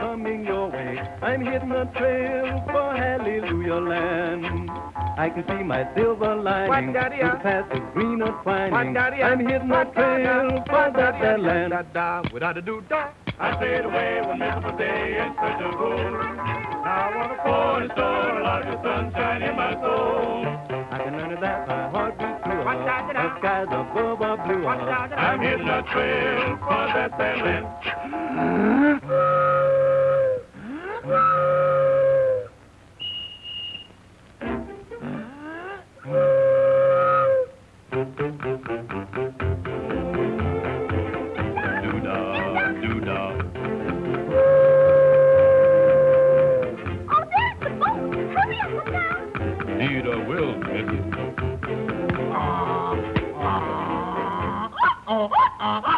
I'm hitting the trail for Hallelujah Land. I can see my silver lining through uh? the path of green or twining. Daddy, uh? I'm hitting the uh? trail for that, uh? that land. Without a do da. I sailed away one miserable day in search of gold. Now I want pour and store a lot of sunshine in my soul. I can learn that my heart beats Daddy, The skies above are blue. I'm hitting a trail for that there land. uh-uh.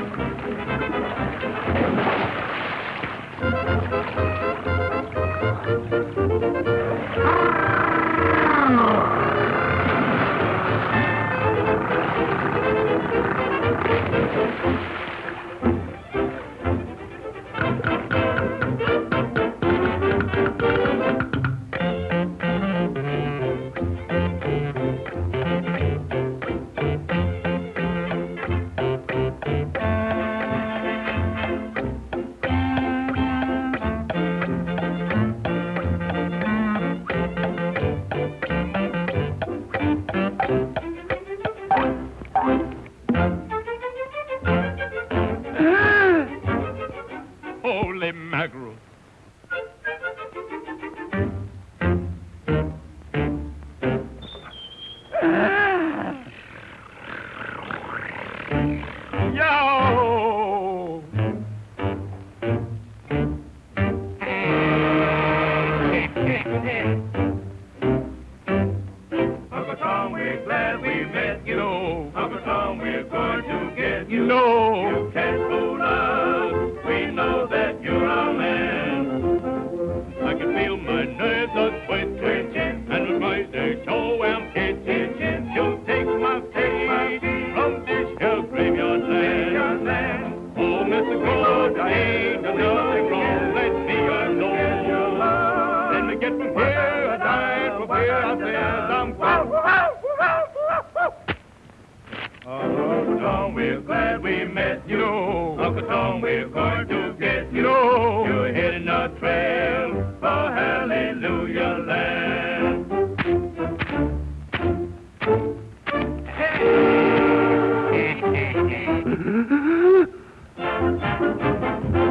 Ah! Holy mackerel. Ah! Yo! Uncle Tom, we're glad we met you. Know. Uncle Tom, we're going to get you. Know. You're heading a trail for Hallelujah Land. Hey.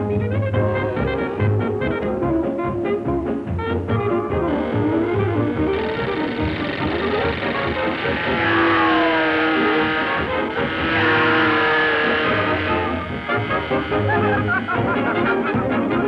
Thank you.